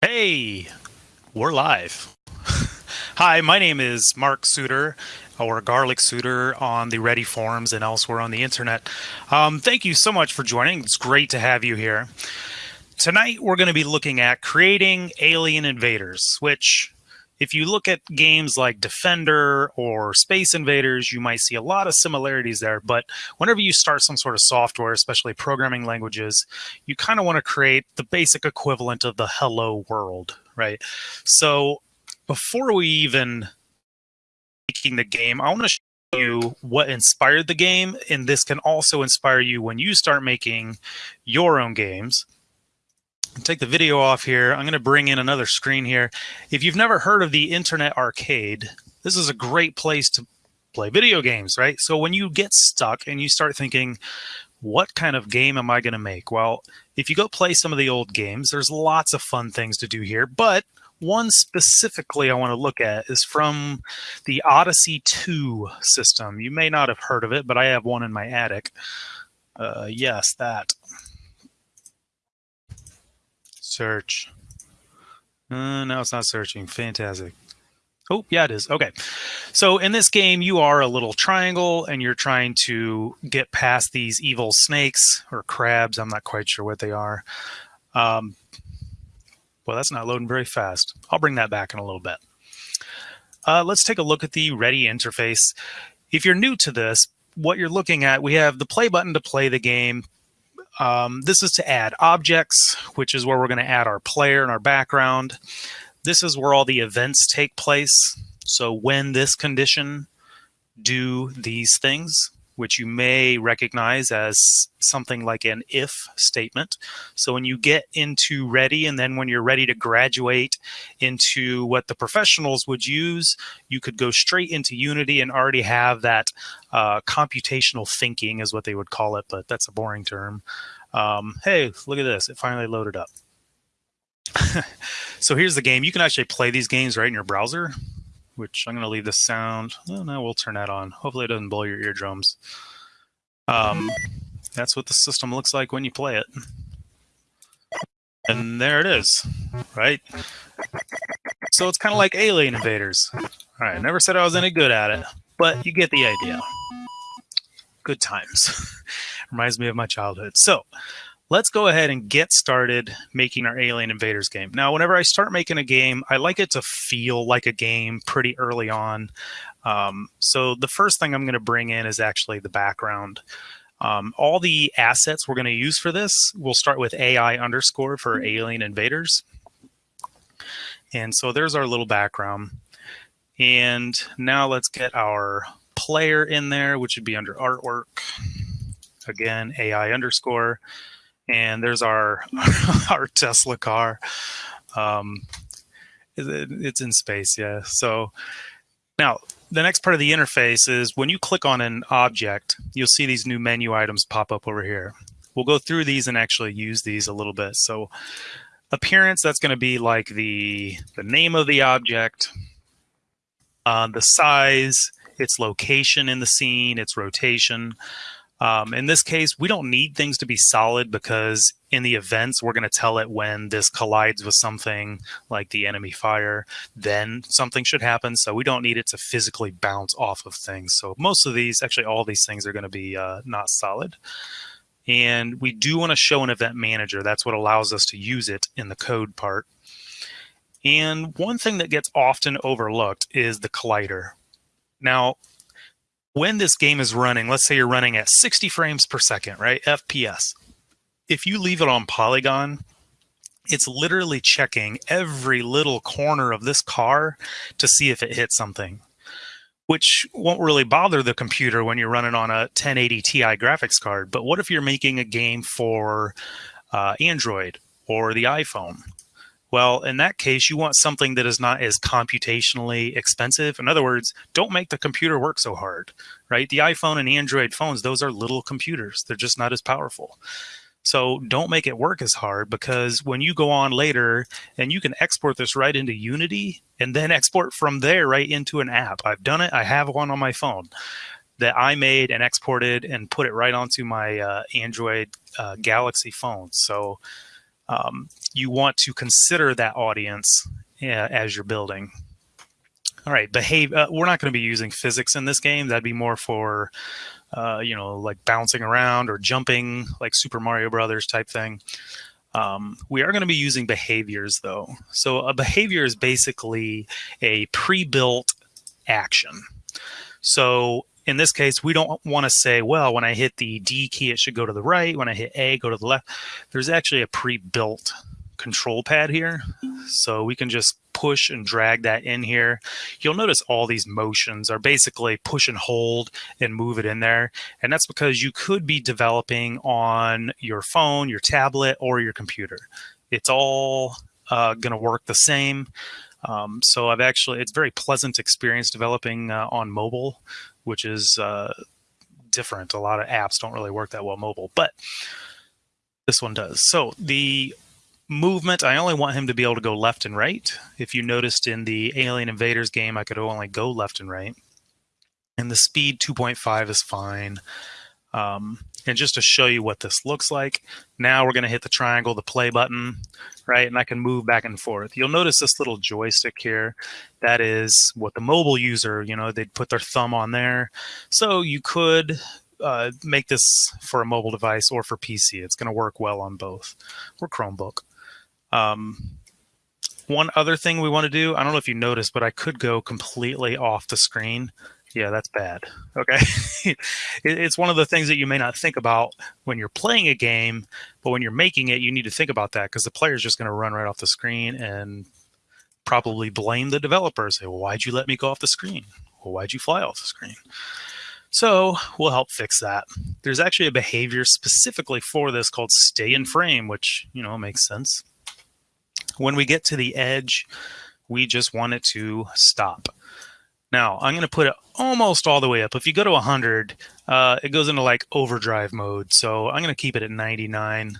Hey, we're live. Hi, my name is Mark Suter, or Garlic Suter on the Ready forums and elsewhere on the internet. Um, thank you so much for joining. It's great to have you here. Tonight, we're going to be looking at creating alien invaders, which if you look at games like Defender or Space Invaders, you might see a lot of similarities there. But whenever you start some sort of software, especially programming languages, you kind of want to create the basic equivalent of the hello world, right? So before we even making the game, I want to show you what inspired the game, and this can also inspire you when you start making your own games take the video off here. I'm going to bring in another screen here. If you've never heard of the Internet Arcade, this is a great place to play video games, right? So when you get stuck and you start thinking, what kind of game am I going to make? Well, if you go play some of the old games, there's lots of fun things to do here, but one specifically I want to look at is from the Odyssey 2 system. You may not have heard of it, but I have one in my attic. Uh, yes, that. Search. Uh, no, it's not searching. Fantastic. Oh, yeah, it is. Okay. So in this game, you are a little triangle and you're trying to get past these evil snakes or crabs. I'm not quite sure what they are. Um, well, that's not loading very fast. I'll bring that back in a little bit. Uh, let's take a look at the Ready interface. If you're new to this, what you're looking at, we have the play button to play the game. Um, this is to add objects, which is where we're going to add our player and our background. This is where all the events take place. So when this condition, do these things which you may recognize as something like an if statement. So when you get into ready and then when you're ready to graduate into what the professionals would use, you could go straight into Unity and already have that uh, computational thinking is what they would call it, but that's a boring term. Um, hey, look at this. It finally loaded up. so here's the game. You can actually play these games right in your browser which I'm going to leave the sound. Oh, no, we'll turn that on. Hopefully it doesn't blow your eardrums. Um, that's what the system looks like when you play it. And there it is, right? So it's kind of like Alien Invaders. All right, never said I was any good at it, but you get the idea. Good times. Reminds me of my childhood. So let's go ahead and get started making our Alien Invaders game. Now, whenever I start making a game, I like it to feel like a game pretty early on. Um, so the first thing I'm going to bring in is actually the background. Um, all the assets we're going to use for this, we'll start with AI underscore for Alien Invaders. And so there's our little background. And now let's get our player in there, which would be under artwork. Again, AI underscore and there's our our Tesla car. Um, it, it's in space, yeah. So now the next part of the interface is when you click on an object, you'll see these new menu items pop up over here. We'll go through these and actually use these a little bit. So appearance, that's going to be like the the name of the object, uh, the size, its location in the scene, its rotation. Um, in this case, we don't need things to be solid because in the events, we're going to tell it when this collides with something like the enemy fire, then something should happen. So we don't need it to physically bounce off of things. So most of these, actually all these things are going to be uh, not solid. And we do want to show an event manager. That's what allows us to use it in the code part. And one thing that gets often overlooked is the collider. Now, when this game is running, let's say you're running at 60 frames per second, right? FPS. If you leave it on Polygon, it's literally checking every little corner of this car to see if it hits something, which won't really bother the computer when you're running on a 1080 Ti graphics card. But what if you're making a game for uh, Android or the iPhone? Well, in that case, you want something that is not as computationally expensive. In other words, don't make the computer work so hard, right? The iPhone and Android phones, those are little computers. They're just not as powerful. So don't make it work as hard because when you go on later and you can export this right into Unity and then export from there right into an app. I've done it. I have one on my phone that I made and exported and put it right onto my uh, Android uh, Galaxy phone. So um, you want to consider that audience uh, as you're building. All right, behave. Uh, we're not going to be using physics in this game. That'd be more for, uh, you know, like bouncing around or jumping, like Super Mario Brothers type thing. Um, we are going to be using behaviors though. So a behavior is basically a pre-built action. So in this case, we don't want to say, well, when I hit the D key, it should go to the right. When I hit A, go to the left. There's actually a pre-built control pad here. So we can just push and drag that in here. You'll notice all these motions are basically push and hold and move it in there. And that's because you could be developing on your phone, your tablet, or your computer. It's all uh, going to work the same. Um, so I've actually, it's very pleasant experience developing uh, on mobile which is uh, different. A lot of apps don't really work that well mobile, but this one does. So the movement, I only want him to be able to go left and right. If you noticed in the Alien Invaders game, I could only go left and right. And the speed 2.5 is fine. Um, and just to show you what this looks like, now we're going to hit the triangle, the play button, right? And I can move back and forth. You'll notice this little joystick here. That is what the mobile user, you know, they'd put their thumb on there. So you could uh, make this for a mobile device or for PC. It's going to work well on both or Chromebook. Um, one other thing we want to do, I don't know if you noticed, but I could go completely off the screen yeah, that's bad. Okay. it's one of the things that you may not think about when you're playing a game, but when you're making it, you need to think about that because the player is just going to run right off the screen and probably blame the developer. Say, well, why'd you let me go off the screen? Well, why'd you fly off the screen? So we'll help fix that. There's actually a behavior specifically for this called stay in frame, which, you know, makes sense. When we get to the edge, we just want it to stop. Now I'm going to put it almost all the way up. If you go to 100, uh, it goes into like overdrive mode. So I'm going to keep it at 99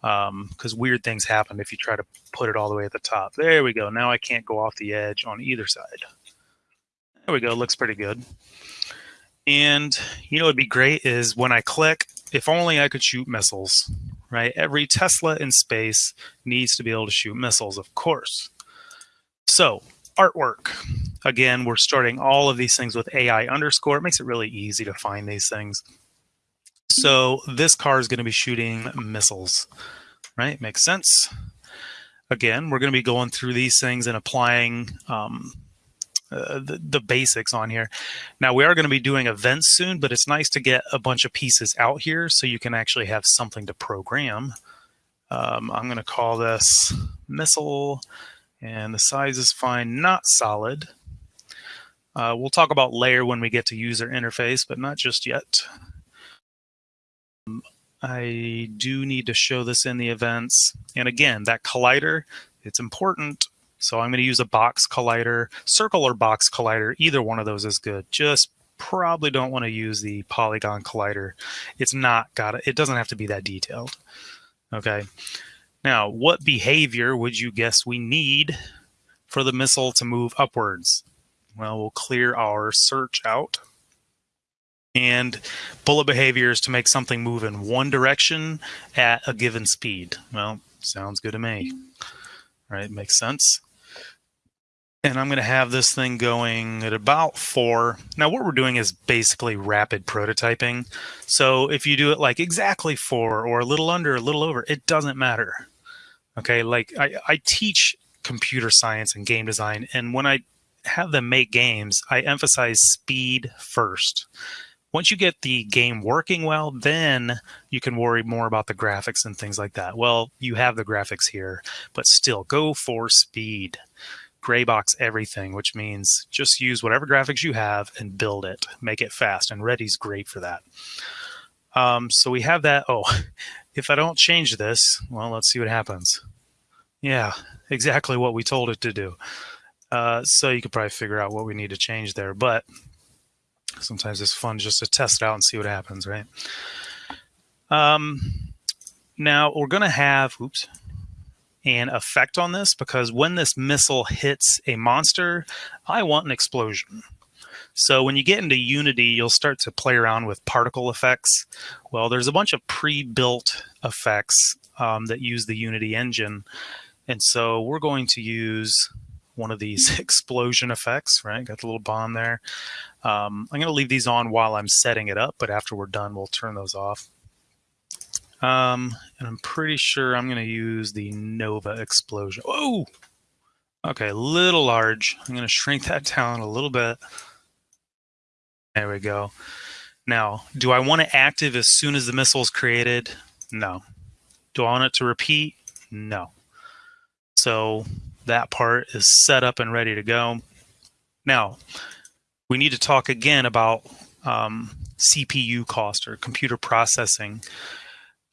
because um, weird things happen if you try to put it all the way at the top. There we go. Now I can't go off the edge on either side. There we go. Looks pretty good. And you know, it'd be great is when I click, if only I could shoot missiles, right? Every Tesla in space needs to be able to shoot missiles, of course. So artwork. Again, we're starting all of these things with AI underscore. It makes it really easy to find these things. So this car is going to be shooting missiles, right? Makes sense. Again, we're going to be going through these things and applying um, uh, the, the basics on here. Now we are going to be doing events soon, but it's nice to get a bunch of pieces out here so you can actually have something to program. Um, I'm going to call this missile and the size is fine, not solid. Uh, we'll talk about layer when we get to user interface, but not just yet. Um, I do need to show this in the events. And again, that collider, it's important. So I'm going to use a box collider, circle or box collider. Either one of those is good. Just probably don't want to use the polygon collider. It's not got it. It doesn't have to be that detailed. Okay. Now, what behavior would you guess we need for the missile to move upwards? Well, we'll clear our search out. And bullet behaviors to make something move in one direction at a given speed. Well, sounds good to me. All right, makes sense. And I'm going to have this thing going at about four. Now, what we're doing is basically rapid prototyping. So if you do it like exactly four or a little under, a little over, it doesn't matter. Okay, like I, I teach computer science and game design, and when I have them make games, I emphasize speed first. Once you get the game working well, then you can worry more about the graphics and things like that. Well, you have the graphics here, but still go for speed. Gray box everything, which means just use whatever graphics you have and build it. Make it fast, and Ready's great for that. Um, so we have that. Oh, if I don't change this, well, let's see what happens. Yeah, exactly what we told it to do. Uh, so you could probably figure out what we need to change there. But sometimes it's fun just to test it out and see what happens, right? Um, now we're going to have, oops, an effect on this because when this missile hits a monster, I want an explosion. So when you get into Unity, you'll start to play around with particle effects. Well, there's a bunch of pre-built effects um, that use the Unity engine. And so we're going to use one of these explosion effects, right? Got the little bomb there. Um, I'm going to leave these on while I'm setting it up, but after we're done, we'll turn those off. Um, and I'm pretty sure I'm going to use the Nova explosion. Whoa! Okay, a little large. I'm going to shrink that down a little bit. There we go. Now, do I want it active as soon as the missile is created? No. Do I want it to repeat? No. So that part is set up and ready to go. Now, we need to talk again about um, CPU cost or computer processing.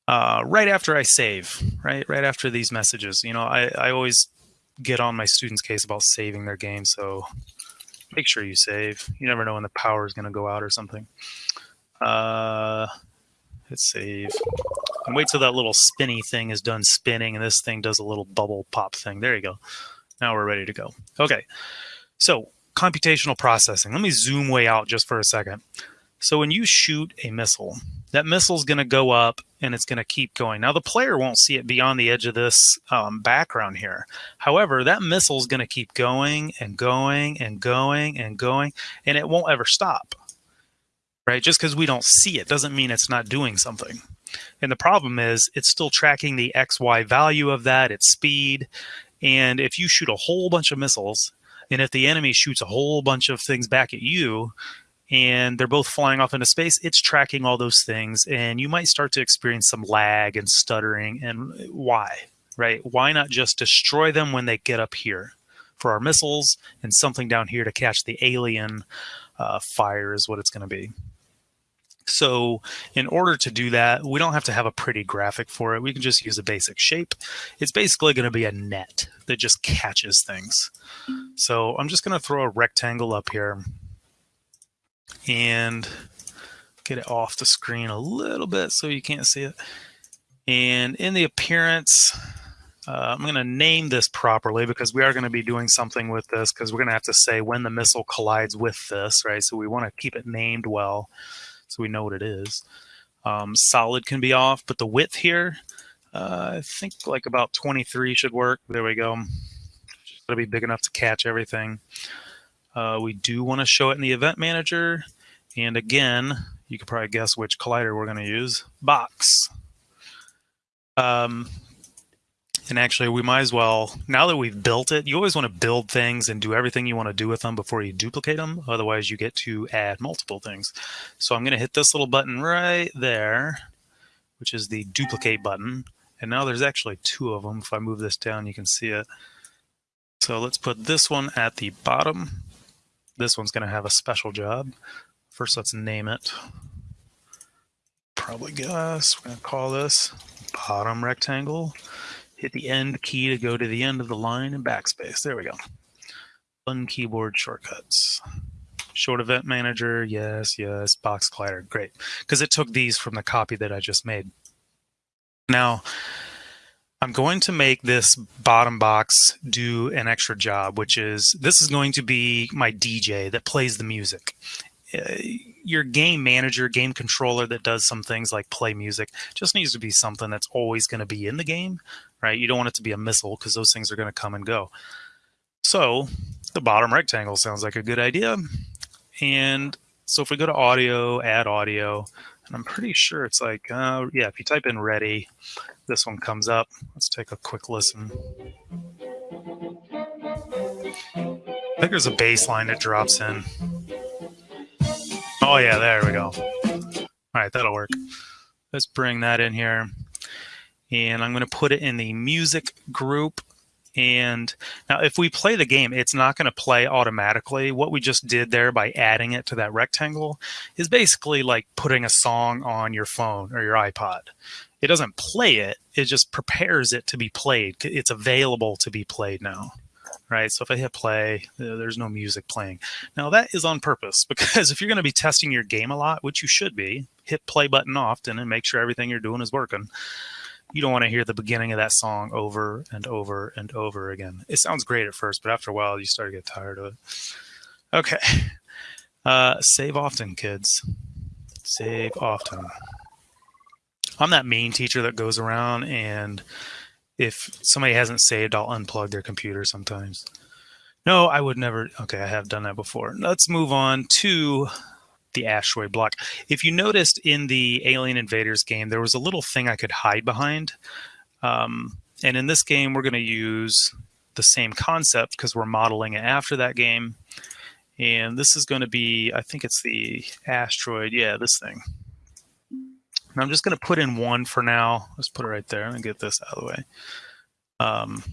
Uh, right after I save, right, right after these messages, you know, I, I always get on my students' case about saving their game. So make sure you save. You never know when the power is going to go out or something. Uh, hit save. And wait till that little spinny thing is done spinning and this thing does a little bubble pop thing. There you go. Now we're ready to go. Okay. So computational processing. Let me zoom way out just for a second. So when you shoot a missile, that missile is going to go up and it's going to keep going. Now the player won't see it beyond the edge of this um, background here. However, that missile is going to keep going and going and going and going, and it won't ever stop. Right? Just because we don't see it doesn't mean it's not doing something. And the problem is it's still tracking the XY value of that, its speed. And if you shoot a whole bunch of missiles, and if the enemy shoots a whole bunch of things back at you, and they're both flying off into space, it's tracking all those things. And you might start to experience some lag and stuttering. And why? Right? Why not just destroy them when they get up here for our missiles and something down here to catch the alien uh, fire is what it's going to be. So in order to do that, we don't have to have a pretty graphic for it. We can just use a basic shape. It's basically going to be a net that just catches things. So I'm just going to throw a rectangle up here and get it off the screen a little bit so you can't see it. And in the appearance, uh, I'm going to name this properly because we are going to be doing something with this because we're going to have to say when the missile collides with this, right? So we want to keep it named well so we know what it is. Um, solid can be off, but the width here, uh, I think like about 23 should work. There we go. It'll be big enough to catch everything. Uh, we do want to show it in the event manager. And again, you can probably guess which collider we're going to use. Box. Um, and actually, we might as well, now that we've built it, you always want to build things and do everything you want to do with them before you duplicate them. Otherwise, you get to add multiple things. So I'm going to hit this little button right there, which is the duplicate button. And now there's actually two of them. If I move this down, you can see it. So let's put this one at the bottom. This one's going to have a special job. First, let's name it. Probably guess. We're going to call this bottom rectangle hit the end key to go to the end of the line and backspace. There we go. Fun keyboard shortcuts. Short event manager, yes, yes. Box collider, great. Because it took these from the copy that I just made. Now, I'm going to make this bottom box do an extra job, which is this is going to be my DJ that plays the music. Uh, your game manager, game controller that does some things like play music just needs to be something that's always going to be in the game, right? You don't want it to be a missile because those things are going to come and go. So the bottom rectangle sounds like a good idea. And so if we go to audio, add audio, and I'm pretty sure it's like, uh, yeah, if you type in ready, this one comes up. Let's take a quick listen. I think there's a bass line that drops in. Oh yeah, there we go. All right, that'll work. Let's bring that in here. And I'm going to put it in the music group. And now if we play the game, it's not going to play automatically. What we just did there by adding it to that rectangle is basically like putting a song on your phone or your iPod. It doesn't play it, it just prepares it to be played. It's available to be played now right? So if I hit play, there's no music playing. Now that is on purpose because if you're going to be testing your game a lot, which you should be, hit play button often and make sure everything you're doing is working. You don't want to hear the beginning of that song over and over and over again. It sounds great at first, but after a while, you start to get tired of it. Okay. Uh, save often, kids. Save often. I'm that main teacher that goes around and if somebody hasn't saved, I'll unplug their computer sometimes. No, I would never. Okay, I have done that before. Let's move on to the asteroid block. If you noticed in the Alien Invaders game, there was a little thing I could hide behind. Um, and in this game, we're going to use the same concept because we're modeling it after that game. And this is going to be, I think it's the asteroid. Yeah, this thing. And I'm just going to put in one for now. Let's put it right there and get this out of the way. Um,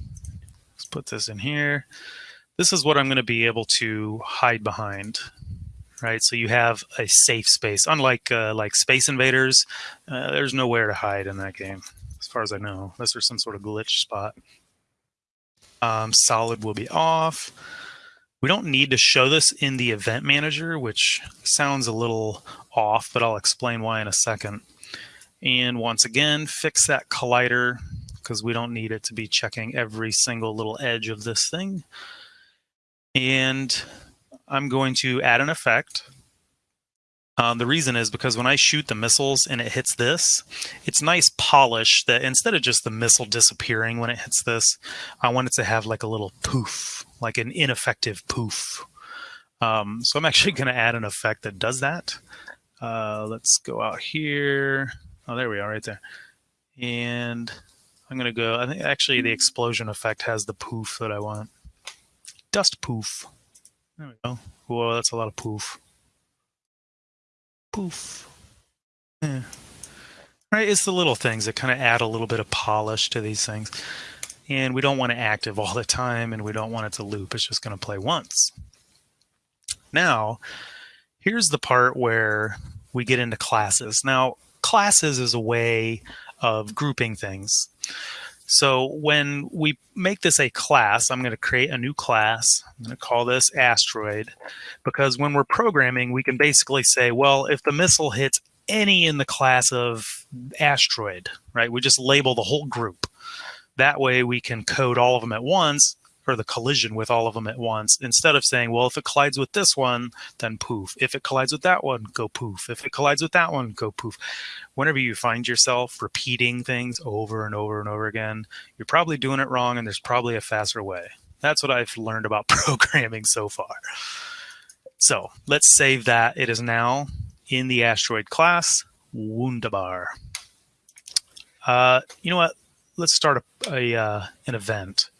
let's put this in here. This is what I'm going to be able to hide behind right? So you have a safe space. Unlike uh, like Space Invaders, uh, there's nowhere to hide in that game, as far as I know, unless there's some sort of glitch spot. Um, solid will be off. We don't need to show this in the event manager, which sounds a little off, but I'll explain why in a second. And once again, fix that collider because we don't need it to be checking every single little edge of this thing. And I'm going to add an effect. Um, the reason is because when I shoot the missiles and it hits this, it's nice polish that instead of just the missile disappearing when it hits this, I want it to have like a little poof, like an ineffective poof. Um, so I'm actually going to add an effect that does that. Uh, let's go out here. Oh, there we are right there. And I'm going to go, I think actually the explosion effect has the poof that I want. Dust poof. There we go. Whoa, that's a lot of poof. Poof. Yeah. Right, it's the little things that kind of add a little bit of polish to these things. And we don't want it active all the time, and we don't want it to loop. It's just going to play once. Now, here's the part where we get into classes. Now, classes is a way of grouping things. So when we make this a class, I'm going to create a new class. I'm going to call this asteroid because when we're programming, we can basically say, well, if the missile hits any in the class of asteroid, right? We just label the whole group. That way we can code all of them at once or the collision with all of them at once instead of saying, well, if it collides with this one, then poof. If it collides with that one, go poof. If it collides with that one, go poof. Whenever you find yourself repeating things over and over and over again, you're probably doing it wrong and there's probably a faster way. That's what I've learned about programming so far. So let's save that. It is now in the asteroid class, Wunderbar. Uh, you know what? Let's start a, a uh, an event.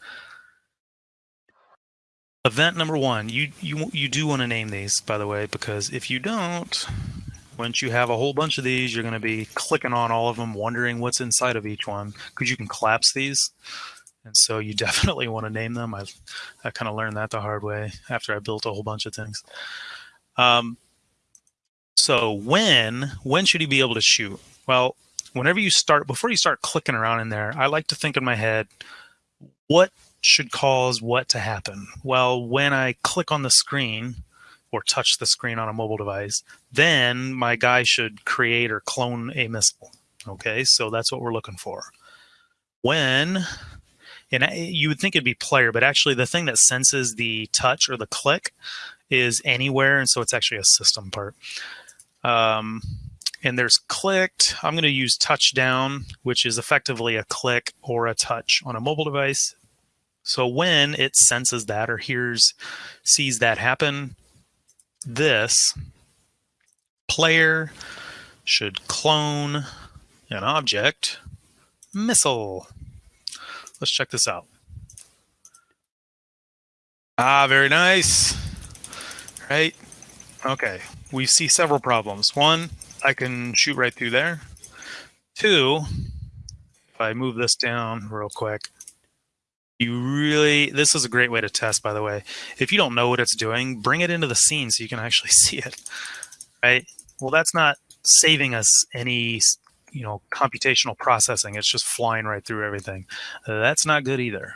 Event number one, you, you, you do want to name these, by the way, because if you don't, once you have a whole bunch of these, you're going to be clicking on all of them, wondering what's inside of each one, because you can collapse these. And so you definitely want to name them. I, I kind of learned that the hard way after I built a whole bunch of things. Um, so when, when should you be able to shoot? Well, whenever you start, before you start clicking around in there, I like to think in my head, what should cause what to happen? Well, when I click on the screen or touch the screen on a mobile device, then my guy should create or clone a missile. Okay, so that's what we're looking for. When, and you would think it'd be player, but actually the thing that senses the touch or the click is anywhere, and so it's actually a system part. Um, and there's clicked. I'm going to use touchdown, which is effectively a click or a touch on a mobile device. So when it senses that or hears, sees that happen, this player should clone an object missile. Let's check this out. Ah, very nice. Right? Okay. We see several problems. One, I can shoot right through there. Two, if I move this down real quick, you really this is a great way to test by the way. If you don't know what it's doing bring it into the scene so you can actually see it right? Well that's not saving us any you know computational processing. It's just flying right through everything. That's not good either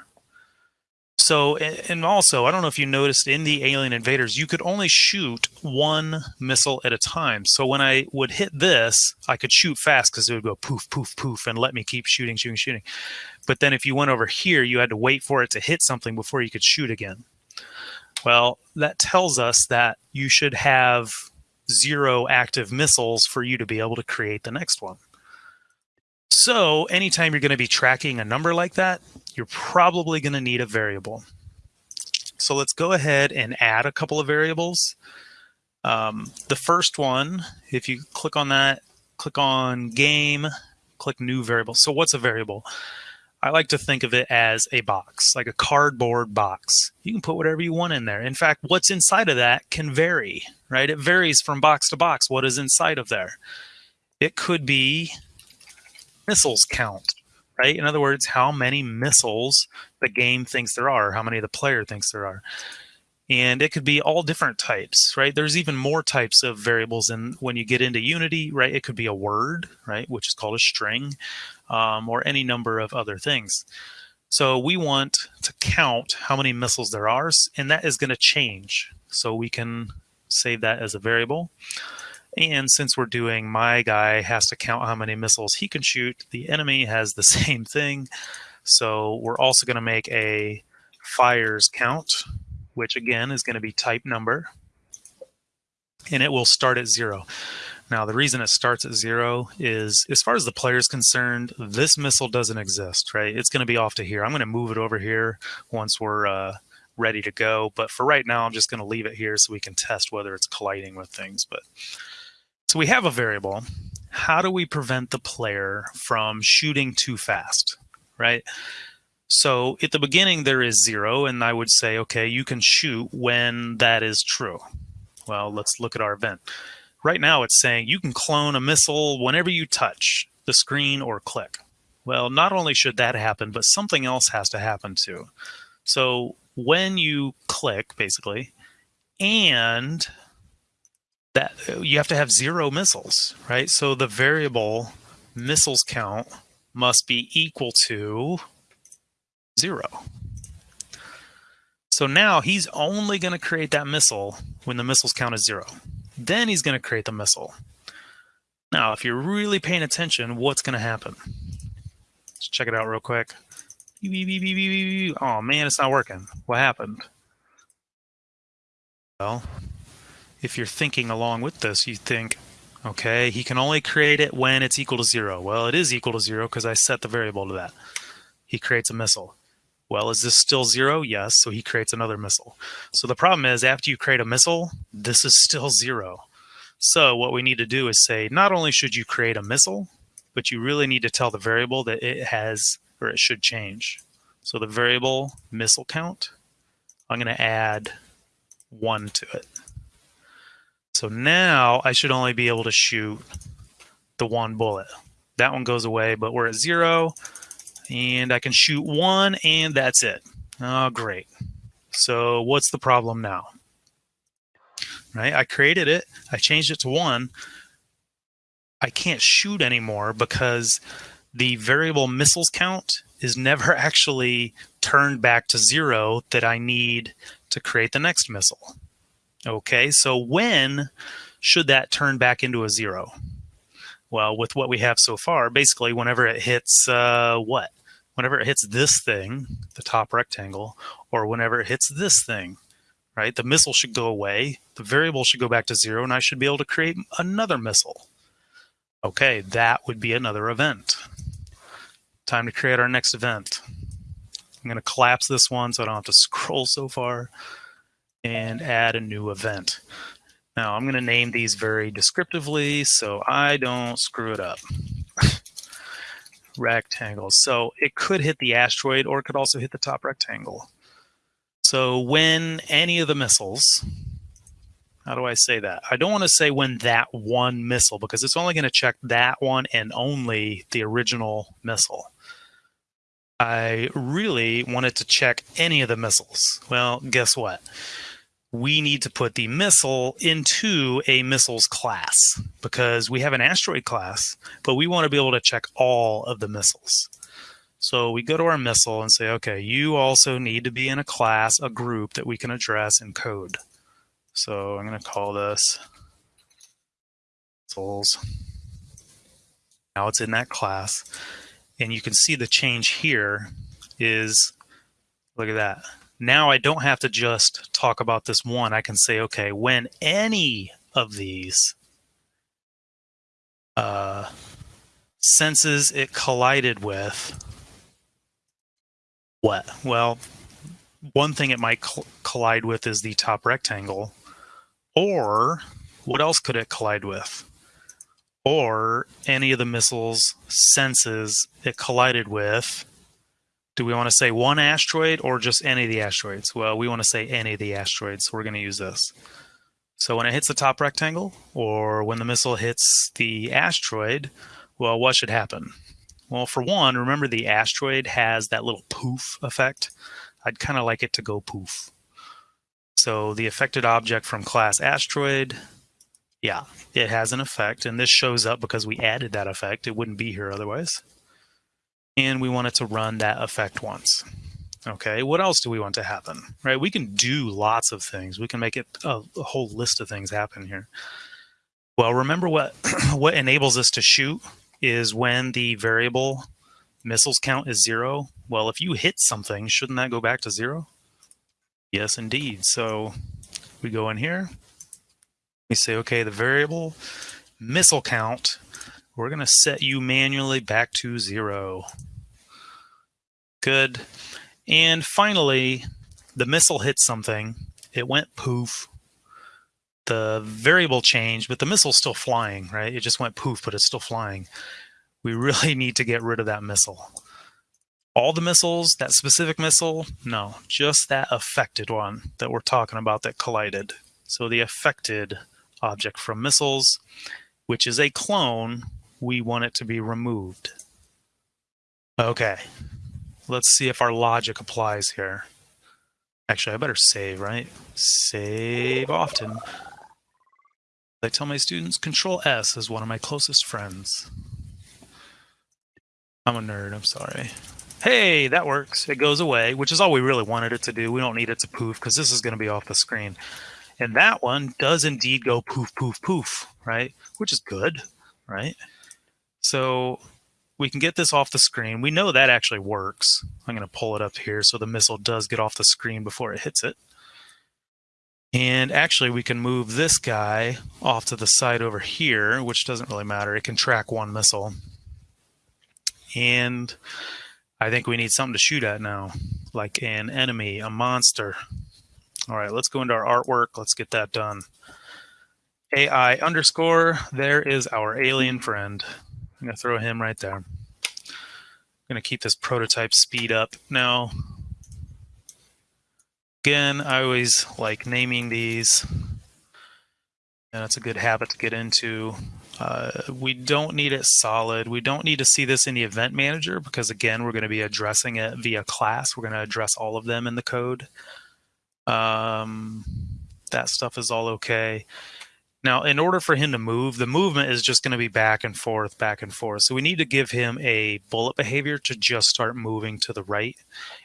so, and also, I don't know if you noticed in the Alien Invaders, you could only shoot one missile at a time. So when I would hit this, I could shoot fast because it would go poof, poof, poof, and let me keep shooting, shooting, shooting. But then if you went over here, you had to wait for it to hit something before you could shoot again. Well, that tells us that you should have zero active missiles for you to be able to create the next one. So anytime you're going to be tracking a number like that, you're probably going to need a variable. So let's go ahead and add a couple of variables. Um, the first one, if you click on that, click on game, click new variable. So what's a variable? I like to think of it as a box, like a cardboard box. You can put whatever you want in there. In fact, what's inside of that can vary, right? It varies from box to box what is inside of there. It could be missiles count, right? In other words, how many missiles the game thinks there are, how many the player thinks there are. And it could be all different types, right? There's even more types of variables. And when you get into Unity, right, it could be a word, right, which is called a string, um, or any number of other things. So we want to count how many missiles there are, and that is going to change. So we can save that as a variable. And since we're doing my guy has to count how many missiles he can shoot, the enemy has the same thing. So we're also going to make a fires count, which again is going to be type number. And it will start at zero. Now, the reason it starts at zero is, as far as the player is concerned, this missile doesn't exist, right? It's going to be off to here. I'm going to move it over here once we're uh, ready to go. But for right now, I'm just going to leave it here so we can test whether it's colliding with things. But so we have a variable. How do we prevent the player from shooting too fast, right? So at the beginning, there is zero, and I would say, okay, you can shoot when that is true. Well, let's look at our event. Right now, it's saying you can clone a missile whenever you touch the screen or click. Well, not only should that happen, but something else has to happen too. So when you click, basically, and that you have to have zero missiles, right? So the variable missiles count must be equal to zero. So now he's only going to create that missile when the missiles count is zero. Then he's going to create the missile. Now, if you're really paying attention, what's going to happen? Let's check it out real quick. Oh man, it's not working. What happened? Well, if you're thinking along with this, you think, okay, he can only create it when it's equal to zero. Well, it is equal to zero because I set the variable to that. He creates a missile. Well, is this still zero? Yes, so he creates another missile. So the problem is after you create a missile, this is still zero. So what we need to do is say, not only should you create a missile, but you really need to tell the variable that it has, or it should change. So the variable missile count, I'm gonna add one to it. So now I should only be able to shoot the one bullet. That one goes away, but we're at zero and I can shoot one and that's it. Oh, great. So what's the problem now? Right, I created it, I changed it to one. I can't shoot anymore because the variable missiles count is never actually turned back to zero that I need to create the next missile. Okay, so when should that turn back into a zero? Well, with what we have so far, basically whenever it hits uh, what? Whenever it hits this thing, the top rectangle, or whenever it hits this thing, right? The missile should go away, the variable should go back to zero, and I should be able to create another missile. Okay, that would be another event. Time to create our next event. I'm going to collapse this one so I don't have to scroll so far and add a new event. Now I'm going to name these very descriptively so I don't screw it up. Rectangles. So it could hit the asteroid or it could also hit the top rectangle. So when any of the missiles, how do I say that? I don't want to say when that one missile because it's only going to check that one and only the original missile. I really wanted to check any of the missiles. Well, guess what? We need to put the missile into a missiles class because we have an asteroid class, but we want to be able to check all of the missiles. So we go to our missile and say, okay, you also need to be in a class, a group that we can address in code. So I'm going to call this missiles. Now it's in that class. And you can see the change here is, look at that now I don't have to just talk about this one. I can say, okay, when any of these uh, senses it collided with what? Well, one thing it might collide with is the top rectangle. Or what else could it collide with? Or any of the missiles senses it collided with. Do we want to say one asteroid or just any of the asteroids? Well, we want to say any of the asteroids, so we're going to use this. So when it hits the top rectangle, or when the missile hits the asteroid, well, what should happen? Well, for one, remember the asteroid has that little poof effect. I'd kind of like it to go poof. So the affected object from class asteroid, yeah, it has an effect. And this shows up because we added that effect. It wouldn't be here otherwise. And we want it to run that effect once. Okay, what else do we want to happen? Right, we can do lots of things. We can make it a, a whole list of things happen here. Well, remember what what enables us to shoot is when the variable missiles count is zero. Well, if you hit something, shouldn't that go back to zero? Yes, indeed. So we go in here. We say, okay, the variable missile count, we're going to set you manually back to zero. Good. And finally, the missile hit something. It went poof. The variable changed, but the missile's still flying, right? It just went poof, but it's still flying. We really need to get rid of that missile. All the missiles, that specific missile, no, just that affected one that we're talking about that collided. So the affected object from missiles, which is a clone, we want it to be removed. Okay, let's see if our logic applies here. Actually, I better save, right? Save often. I tell my students, Control S is one of my closest friends. I'm a nerd, I'm sorry. Hey, that works. It goes away, which is all we really wanted it to do. We don't need it to poof because this is going to be off the screen. And that one does indeed go poof, poof, poof, right? Which is good, right? So we can get this off the screen. We know that actually works. I'm going to pull it up here so the missile does get off the screen before it hits it. And actually, we can move this guy off to the side over here, which doesn't really matter. It can track one missile. And I think we need something to shoot at now, like an enemy, a monster. All right, let's go into our artwork. Let's get that done. AI underscore, there is our alien friend. I'm to throw him right there. I'm to keep this prototype speed up. Now, again, I always like naming these. And it's a good habit to get into. Uh, we don't need it solid. We don't need to see this in the event manager because again, we're to be addressing it via class. We're to address all of them in the code. Um, that stuff is all okay. Now, in order for him to move, the movement is just going to be back and forth, back and forth. So we need to give him a bullet behavior to just start moving to the right.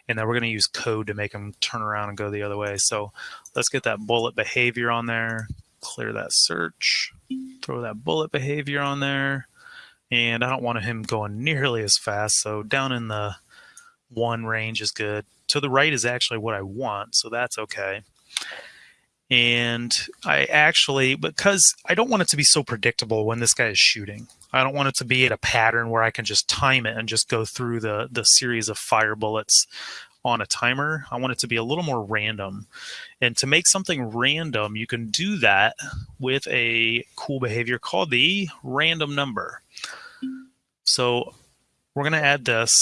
And then we're going to use code to make him turn around and go the other way. So let's get that bullet behavior on there, clear that search throw that bullet behavior on there. And I don't want him going nearly as fast. So down in the one range is good. To the right is actually what I want. So that's okay. And I actually, because I don't want it to be so predictable when this guy is shooting. I don't want it to be at a pattern where I can just time it and just go through the, the series of fire bullets on a timer. I want it to be a little more random. And to make something random, you can do that with a cool behavior called the random number. So we're going to add this.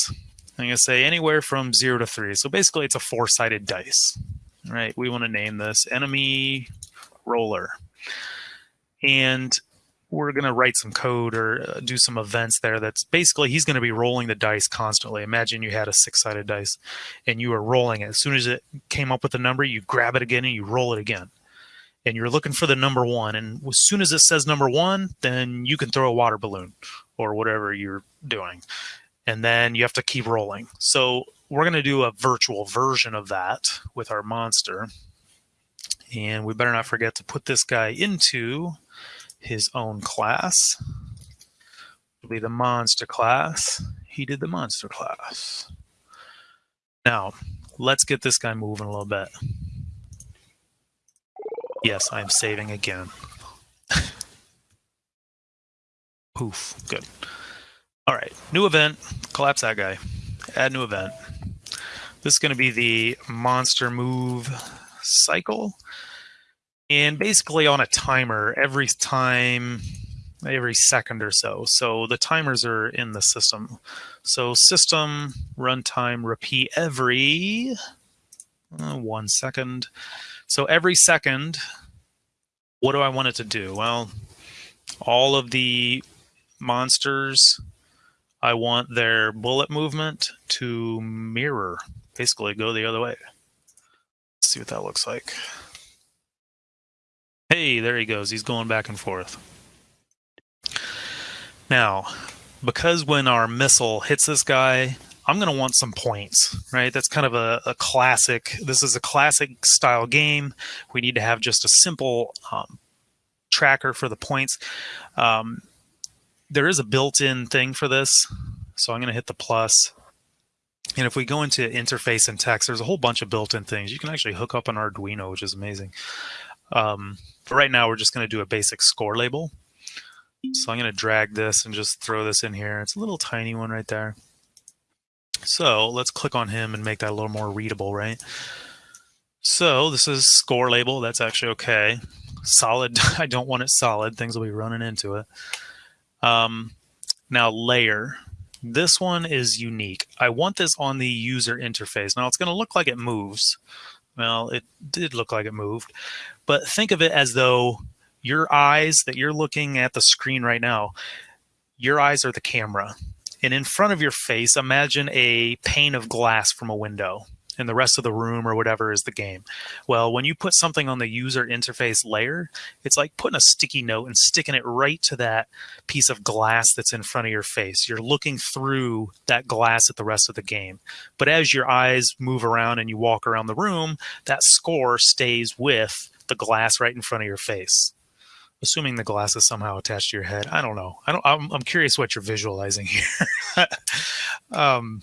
I'm going to say anywhere from 0 to 3. So basically, it's a four-sided dice. Right? We want to name this enemy roller. And we're going to write some code or uh, do some events there that's basically he's going to be rolling the dice constantly imagine you had a six-sided dice and you were rolling it as soon as it came up with a number you grab it again and you roll it again and you're looking for the number one and as soon as it says number one then you can throw a water balloon or whatever you're doing and then you have to keep rolling so we're going to do a virtual version of that with our monster and we better not forget to put this guy into his own class. It'll be the monster class. He did the monster class. Now, let's get this guy moving a little bit. Yes, I'm saving again. Poof, good. All right, new event, collapse that guy, add new event. This is going to be the monster move cycle. And basically on a timer every time, every second or so. So the timers are in the system. So system runtime repeat every uh, one second. So every second, what do I want it to do? Well, all of the monsters, I want their bullet movement to mirror, basically go the other way. Let's see what that looks like. Hey, there he goes. He's going back and forth. Now, because when our missile hits this guy, I'm going to want some points, right? That's kind of a, a, classic. This is a classic style game. We need to have just a simple um, tracker for the points. Um, there is a built-in thing for this. So I'm going to hit the plus. And if we go into interface and text, there's a whole bunch of built-in things. You can actually hook up an Arduino, which is amazing. Um, but right now, we're just going to do a basic score label. So I'm going to drag this and just throw this in here. It's a little tiny one right there. So let's click on him and make that a little more readable, right? So this is score label. That's actually okay. Solid. I don't want it solid. Things will be running into it. Um, now layer. This one is unique. I want this on the user interface. Now it's going to look like it moves. Well, it did look like it moved, but think of it as though your eyes that you're looking at the screen right now, your eyes are the camera. And in front of your face, imagine a pane of glass from a window and the rest of the room or whatever is the game. Well, when you put something on the user interface layer, it's like putting a sticky note and sticking it right to that piece of glass that's in front of your face. You're looking through that glass at the rest of the game. But as your eyes move around and you walk around the room, that score stays with the glass right in front of your face assuming the glass is somehow attached to your head. I don't know. I don't. I'm, I'm curious what you're visualizing here. um,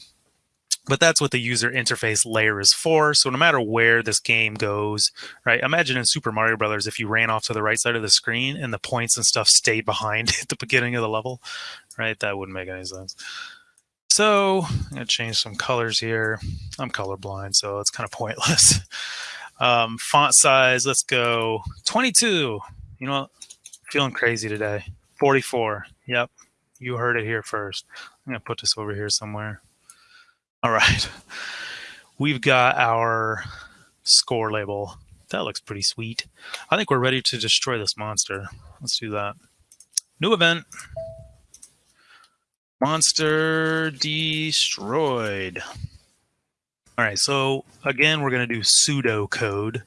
but that's what the user interface layer is for. So no matter where this game goes, right? Imagine in Super Mario Brothers if you ran off to the right side of the screen and the points and stuff stayed behind at the beginning of the level, right? That wouldn't make any sense. So I'm gonna change some colors here. I'm colorblind, so it's kind of pointless. Um, font size, let's go 22. You know? Feeling crazy today. 44. Yep. You heard it here first. I'm to put this over here somewhere. All right. We've got our score label. That looks pretty sweet. I think we're ready to destroy this monster. Let's do that. New event. Monster destroyed. All right, so again, we're going to do pseudo code.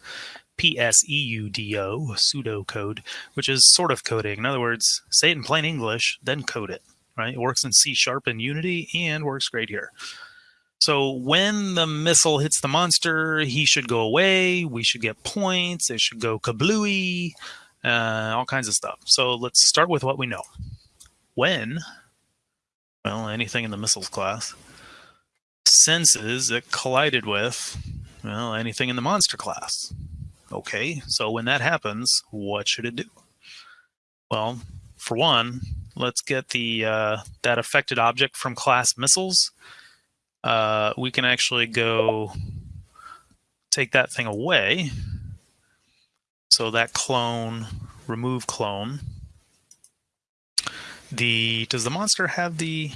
P-S-E-U-D-O, pseudocode, which is sort of coding. In other words, say it in plain English, then code it, right? It works in C Sharp and Unity and works great here. So when the missile hits the monster, he should go away. We should get points. It should go kablooey, uh, all kinds of stuff. So let's start with what we know. When, well, anything in the missiles class, senses it collided with, well, anything in the monster class. Okay, so when that happens, what should it do? Well, for one, let's get the uh, that affected object from class missiles. Uh, we can actually go take that thing away. So that clone, remove clone. The does the monster have the?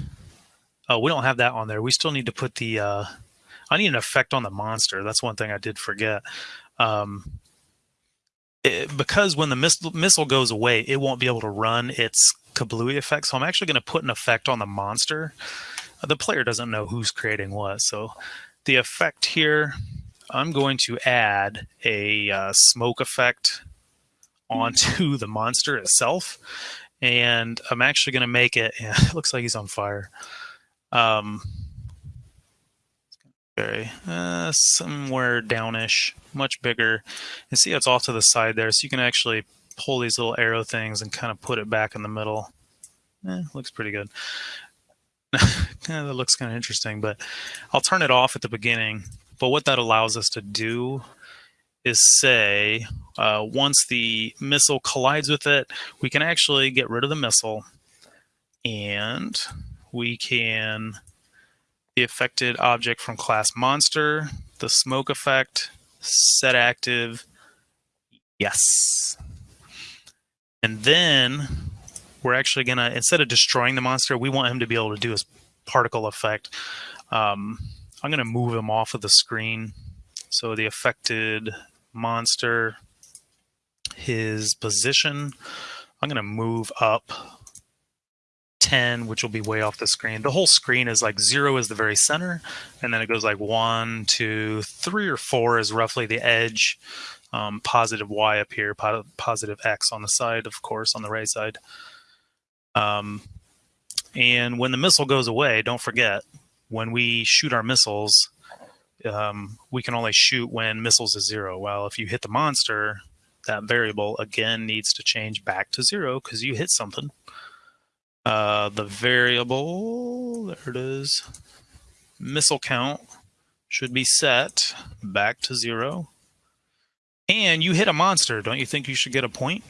Oh, we don't have that on there. We still need to put the. Uh, I need an effect on the monster. That's one thing I did forget. Um, it, because when the missile, missile goes away, it won't be able to run its kablooey effect. So I'm actually going to put an effect on the monster. The player doesn't know who's creating what. So the effect here, I'm going to add a uh, smoke effect onto the monster itself. And I'm actually going to make it, yeah, it looks like he's on fire. Um, uh, somewhere downish, much bigger. And see it's off to the side there, so you can actually pull these little arrow things and kind of put it back in the middle. Eh, looks pretty good. that looks kind of interesting, but I'll turn it off at the beginning. But what that allows us to do is say uh, once the missile collides with it, we can actually get rid of the missile and we can the affected object from class monster, the smoke effect, set active, yes. And then we're actually gonna, instead of destroying the monster, we want him to be able to do his particle effect. Um, I'm gonna move him off of the screen. So the affected monster, his position, I'm gonna move up 10, which will be way off the screen. The whole screen is like zero is the very center, and then it goes like one, two, three, or four is roughly the edge. Um, positive Y up here, po positive X on the side, of course, on the right side. Um, and when the missile goes away, don't forget, when we shoot our missiles, um, we can only shoot when missiles is zero. Well, if you hit the monster, that variable again needs to change back to zero because you hit something. Uh, the variable, there it is, missile count should be set back to zero. And you hit a monster. Don't you think you should get a point?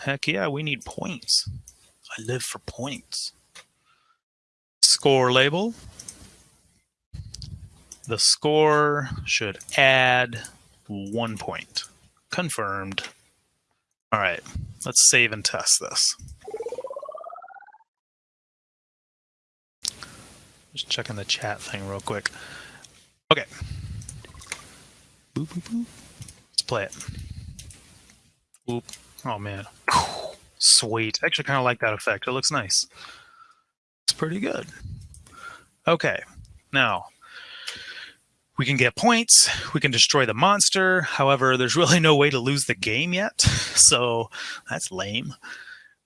Heck yeah, we need points. I live for points. Score label. The score should add one point. Confirmed. All right, let's save and test this. Just checking the chat thing real quick. Okay. Boop, boop, boop. Let's play it. Oop. Oh, man. Sweet. Actually, kind of like that effect. It looks nice. It's pretty good. Okay. Now, we can get points. We can destroy the monster. However, there's really no way to lose the game yet. So that's lame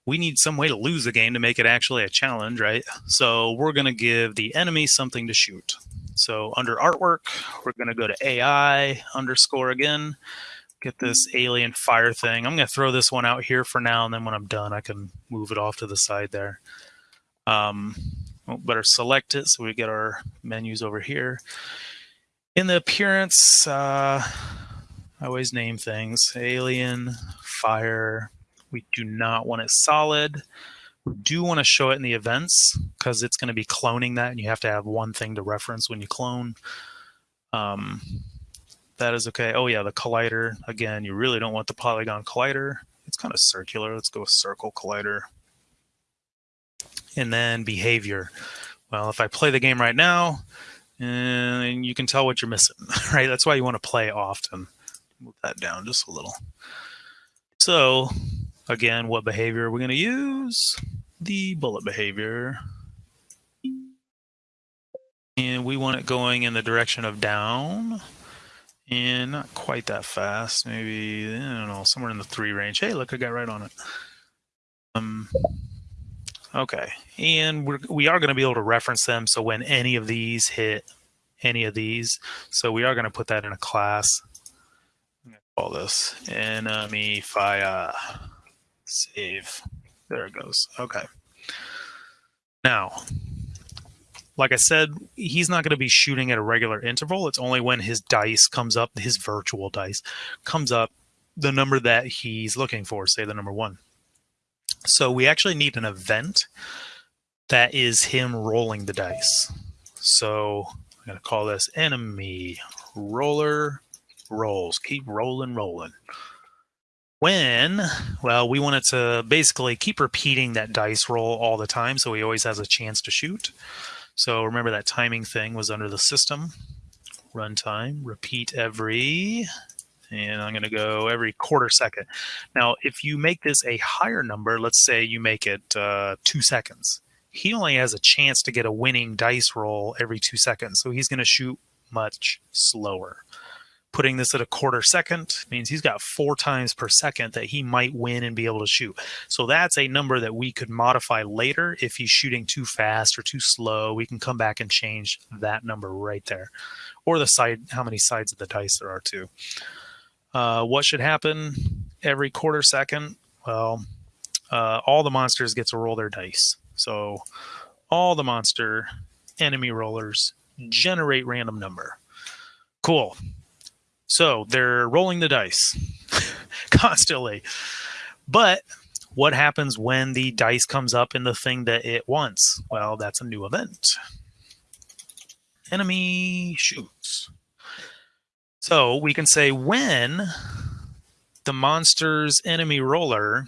we need some way to lose the game to make it actually a challenge, right? So we're going to give the enemy something to shoot. So under artwork, we're going to go to AI underscore again, get this alien fire thing. I'm going to throw this one out here for now, and then when I'm done, I can move it off to the side there. Um, well, better select it so we get our menus over here. In the appearance, uh, I always name things. Alien, fire, we do not want it solid. We do want to show it in the events because it's going to be cloning that and you have to have one thing to reference when you clone. Um, that is okay. Oh yeah, the collider. Again, you really don't want the polygon collider. It's kind of circular. Let's go circle collider. And then behavior. Well, if I play the game right now, and you can tell what you're missing, right? That's why you want to play often. Move that down just a little. So Again, what behavior are we going to use? The bullet behavior. And we want it going in the direction of down. And not quite that fast. Maybe, I don't know, somewhere in the three range. Hey, look, I got right on it. Um, okay. And we're, we are going to be able to reference them. So when any of these hit any of these, so we are going to put that in a class. Call this enemy fire. Save. There it goes. Okay. Now, like I said, he's not going to be shooting at a regular interval. It's only when his dice comes up, his virtual dice comes up, the number that he's looking for, say the number one. So we actually need an event that is him rolling the dice. So I'm going to call this enemy roller rolls. Keep rolling, rolling when, well, we wanted to basically keep repeating that dice roll all the time so he always has a chance to shoot. So remember that timing thing was under the system. Runtime, repeat every, and I'm going to go every quarter second. Now, if you make this a higher number, let's say you make it uh, two seconds, he only has a chance to get a winning dice roll every two seconds. So he's going to shoot much slower putting this at a quarter second means he's got four times per second that he might win and be able to shoot. So that's a number that we could modify later. If he's shooting too fast or too slow, we can come back and change that number right there. Or the side, how many sides of the dice there are too. Uh, what should happen every quarter second? Well, uh, all the monsters get to roll their dice. So all the monster enemy rollers generate random number. Cool. So they're rolling the dice constantly. But What happens when the dice comes up in the thing that it wants? Well, that's a new event. Enemy shoots. So we can say when the monster's enemy roller,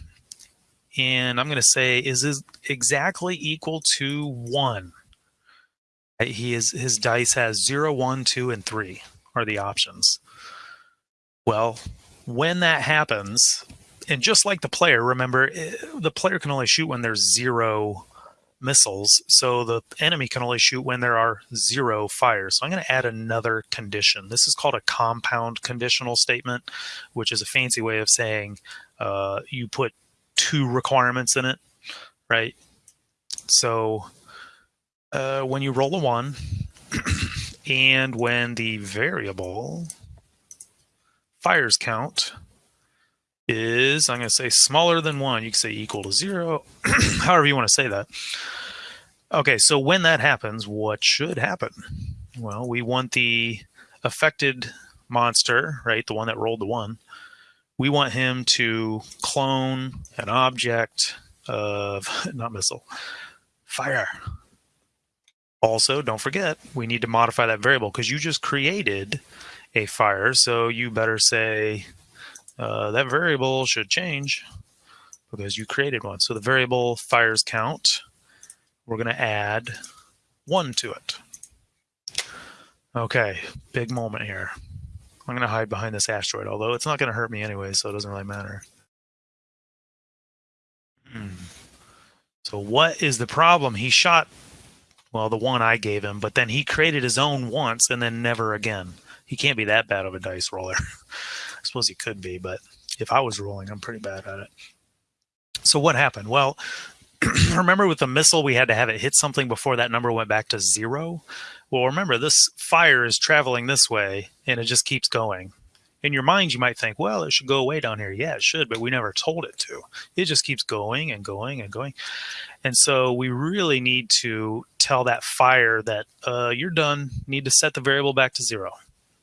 and I'm going to say is exactly equal to one. He is his dice has zero, one, two, and three are the options. Well, when that happens, and just like the player, remember eh, the player can only shoot when there's zero missiles, so the enemy can only shoot when there are zero fires. So I'm going to add another condition. This is called a compound conditional statement, which is a fancy way of saying uh, you put two requirements in it, right? So uh, when you roll a one, and when the variable fires count is, I'm going to say smaller than one, you can say equal to zero, however you want to say that. Okay, so when that happens, what should happen? Well, we want the affected monster, right, the one that rolled the one, we want him to clone an object of, not missile, fire. Also, don't forget, we need to modify that variable because you just created a fire. So you better say uh, that variable should change because you created one. So the variable fires count, we're going to add one to it. Okay, big moment here. I'm going to hide behind this asteroid, although it's not going to hurt me anyway, so it doesn't really matter. Hmm. So what is the problem? He shot, well, the one I gave him, but then he created his own once and then never again. He can't be that bad of a dice roller. I suppose he could be, but if I was rolling, I'm pretty bad at it. So what happened? Well, remember with the missile, we had to have it hit something before that number went back to zero. Well, remember this fire is traveling this way and it just keeps going. In your mind, you might think, well, it should go away down here. Yeah, it should, but we never told it to. It just keeps going and going and going. And so we really need to tell that fire that uh, you're done, need to set the variable back to zero.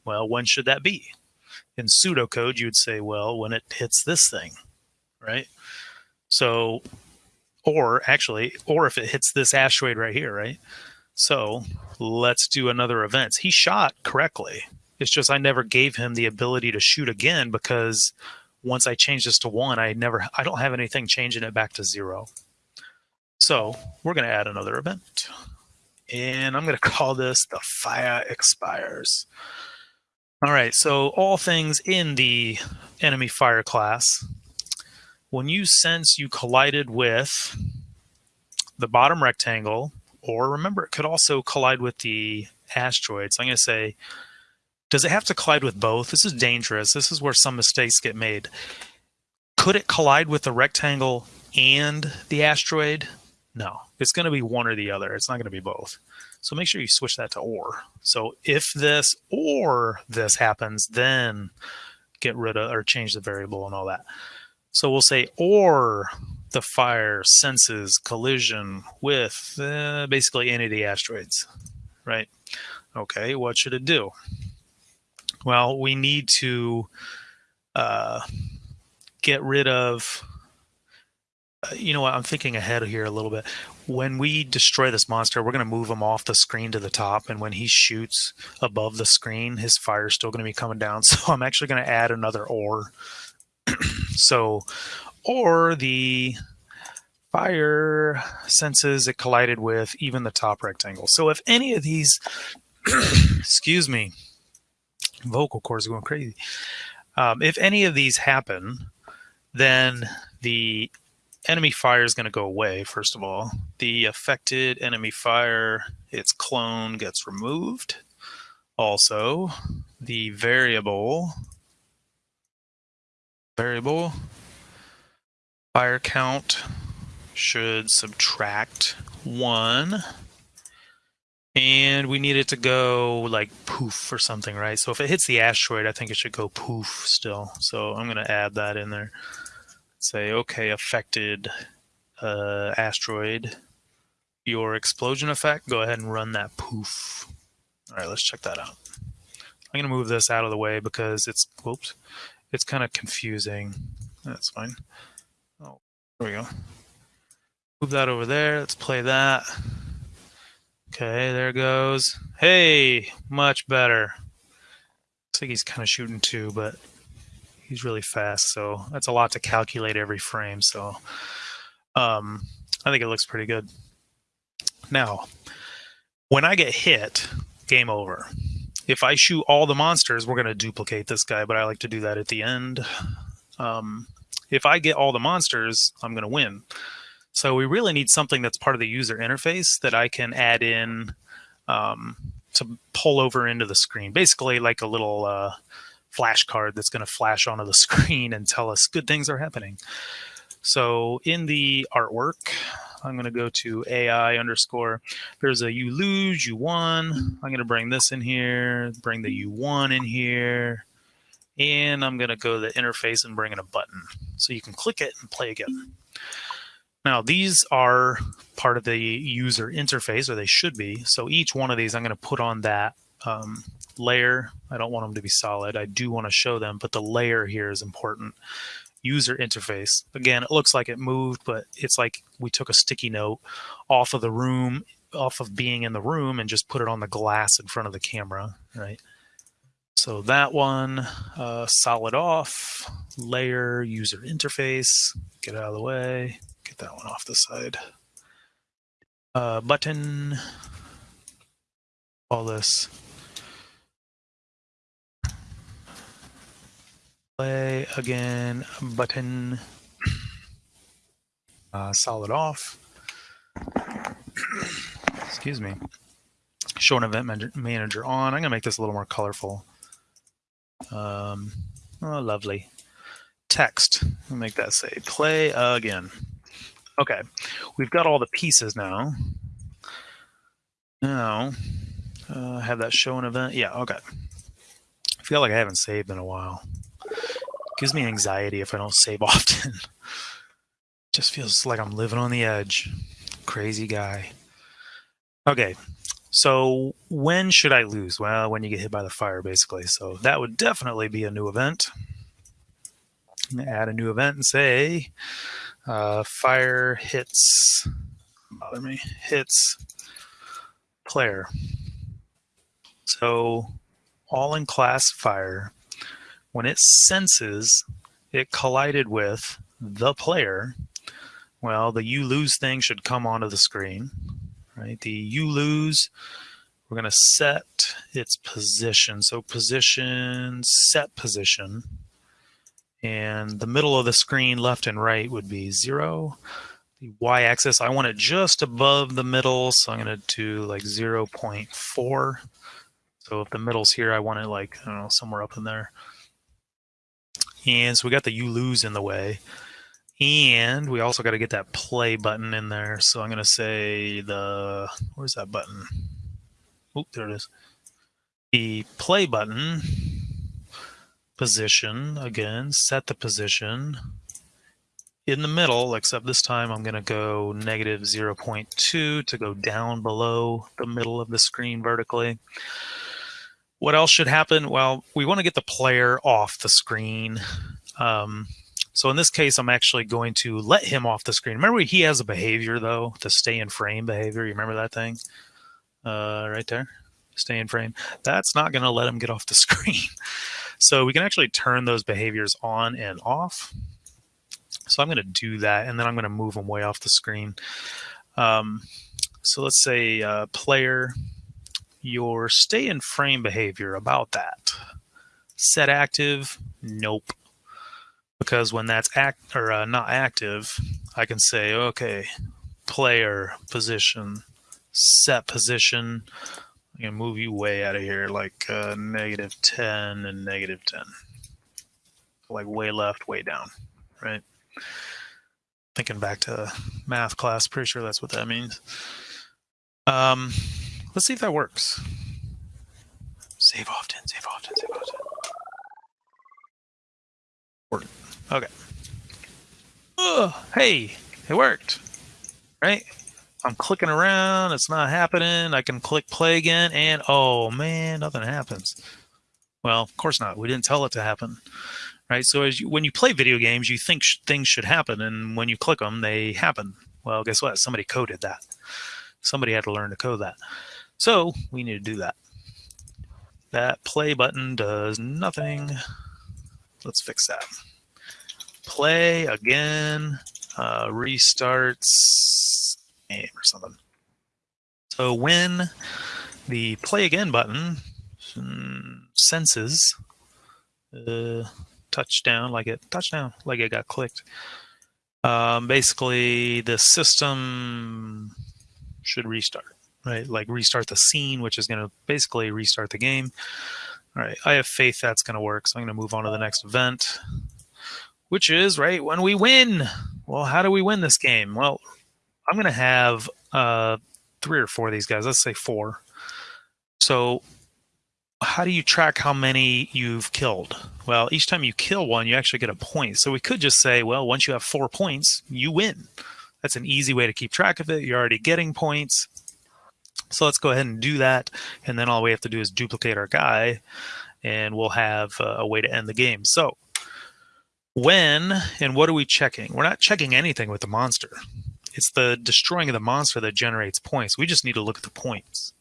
Well, when should that be? In pseudocode, you would say, well, when it hits this thing, right? So or actually, or if it hits this asteroid right here, right? So let's do another event. He shot correctly. It's just I never gave him the ability to shoot again because once I change this to one, I never, I don't have anything changing it back to zero. So we're going to add another event. And I'm going to call this the fire expires. All right, so all things in the enemy fire class when you sense you collided with the bottom rectangle, or remember, it could also collide with the asteroid. So I'm going to say, does it have to collide with both? This is dangerous. This is where some mistakes get made. Could it collide with the rectangle and the asteroid? No, it's going to be one or the other. It's not going to be both. So make sure you switch that to or. So if this or this happens, then get rid of or change the variable and all that. So we'll say, or the fire senses collision with uh, basically any of the asteroids, right? Okay, what should it do? Well, we need to uh, get rid of, uh, you know what, I'm thinking ahead here a little bit. When we destroy this monster, we're going to move him off the screen to the top, and when he shoots above the screen, his fire is still going to be coming down. So I'm actually going to add another or so, or the fire senses it collided with even the top rectangle. So if any of these, excuse me, vocal cords are going crazy. Um, if any of these happen, then the enemy fire is going to go away, first of all. The affected enemy fire, its clone gets removed. Also, the variable variable. Fire count should subtract one. And we need it to go like poof or something, right? So if it hits the asteroid, I think it should go poof still. So I'm going to add that in there. Say, okay, affected uh, asteroid, your explosion effect, go ahead and run that poof. All right, let's check that out. I'm to move this out of the way because it's, whoops, it's kind of confusing. That's fine. Oh, there we go. Move that over there. Let's play that. Okay, there goes. Hey, much better. Looks like he's kind of shooting too, but he's really fast, so that's a lot to calculate every frame. So um, I think it looks pretty good. Now, when I get hit, game over. If I shoot all the monsters, we're going to duplicate this guy, but I like to do that at the end. Um, if I get all the monsters, I'm going to win. So we really need something that's part of the user interface that I can add in um, to pull over into the screen. Basically like a little uh, flashcard that's going to flash onto the screen and tell us good things are happening. So in the artwork, I'm going to go to AI underscore. There's a you lose, you won. I'm going to bring this in here, bring the you won in here. And I'm going to go to the interface and bring in a button. So you can click it and play again. Now, these are part of the user interface, or they should be. So each one of these, I'm going to put on that um, layer. I don't want them to be solid. I do want to show them, but the layer here is important. User interface. Again, it looks like it moved, but it's like we took a sticky note off of the room, off of being in the room, and just put it on the glass in front of the camera, right? So that one, uh, solid off, layer, user interface, get out of the way get that one off the side. Uh, button, all this. Play again, button, uh, solid off. Excuse me. Show an event manager on. I'm to make this a little more colorful. Um, oh, lovely. Text. Make that say play again. Okay, we've got all the pieces now. Now, uh, have that show an event. Yeah, okay. I feel like I haven't saved in a while. Gives me anxiety if I don't save often. Just feels like I'm living on the edge. Crazy guy. Okay, so when should I lose? Well, when you get hit by the fire, basically. So that would definitely be a new event. Add a new event and say, uh, fire hits, bother me, hits player. So all in class fire, when it senses it collided with the player, well, the you lose thing should come onto the screen, right? The you lose, we're to set its position. So position, set position. And the middle of the screen, left and right, would be zero. The y-axis, I want it just above the middle, so I'm to do like 0 0.4. So if the middle's here, I want it like, I don't know, somewhere up in there. And so we got the you lose in the way. And we also got to get that play button in there. So I'm going to say the, where's that button? Oh, there it is. The play button position again, set the position in the middle, except this time I'm going to go negative 0.2 to go down below the middle of the screen vertically. What else should happen? Well, we want to get the player off the screen. Um, so in this case, I'm actually going to let him off the screen. Remember, he has a behavior, though, the stay in frame behavior. You remember that thing? Uh, right there, stay in frame. That's not going to let him get off the screen. So we can actually turn those behaviors on and off. So I'm going to do that, and then I'm going to move them way off the screen. Um, so let's say uh, player, your stay in frame behavior about that. Set active, nope. Because when that's act or uh, not active, I can say, okay, player position, set position, I'm gonna move you way out of here, like uh, negative 10 and negative 10. Like way left, way down, right? Thinking back to math class, pretty sure that's what that means. Um, let's see if that works. Save often, save often, save often. Okay. Oh, hey, it worked, right? I'm clicking around, it's not happening. I can click play again, and oh man, nothing happens. Well, of course not. We didn't tell it to happen, right? So as you, when you play video games, you think sh- things should happen, and when you click them, they happen. Well, guess what? Somebody coded that. Somebody had to learn to code that. So we need to do that. That play button does nothing. Let's fix that. Play again, uh, restarts game or something. So when the play again button mm, senses uh, touchdown, like it touchdown, like it got clicked. Um, basically, the system should restart, right? Like restart the scene, which is going to basically restart the game. All right, I have faith that's going to work, so I'm going to move on to the next event, which is right when we win. Well, how do we win this game? Well, I'm going to have uh, three or four of these guys. Let's say four. So how do you track how many you've killed? Well, each time you kill one, you actually get a point. So we could just say, well, once you have four points, you win. That's an easy way to keep track of it. You're already getting points. So let's go ahead and do that. And then all we have to do is duplicate our guy and we'll have a way to end the game. So when and what are we checking? We're not checking anything with the monster. It's the destroying of the monster that generates points. We just need to look at the points.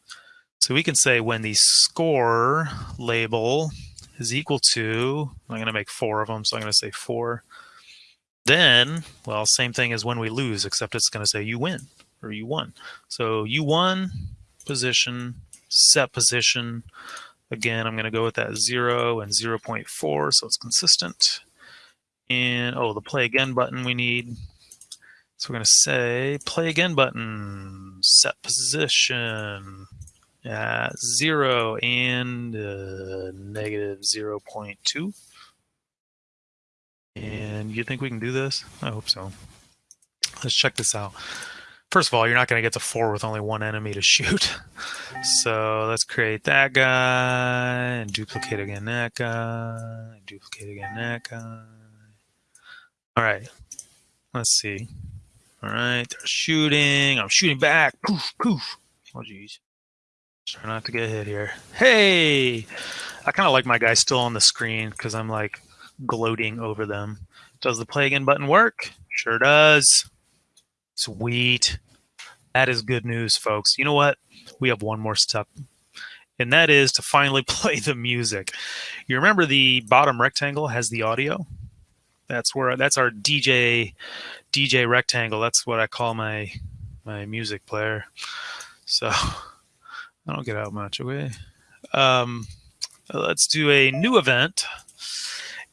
So we can say when the score label is equal to, I'm going to make four of them, so I'm going to say four. Then, well, same thing as when we lose, except it's going to say you win or you won. So you won position, set position. Again, I'm going to go with that 0 and 0 0.4, so it's consistent. And, oh, the play again button we need. So we're going to say play again button, set position, at 0 and uh, negative 0 0.2. And you think we can do this? I hope so. Let's check this out. First of all, you're not going to get to 4 with only one enemy to shoot. So let's create that guy, and duplicate again that guy, and duplicate again that guy. All right, let's see. All right, they're shooting. I'm shooting back. Poof, poof. Oh, geez. Try not to get hit here. Hey! I kind of like my guys still on the screen because I'm like gloating over them. Does the play again button work? Sure does. Sweet. That is good news, folks. You know what? We have one more step, and that is to finally play the music. You remember the bottom rectangle has the audio? That's where that's our DJ DJ rectangle. That's what I call my my music player. So I don't get out much. Okay. Um, let's do a new event.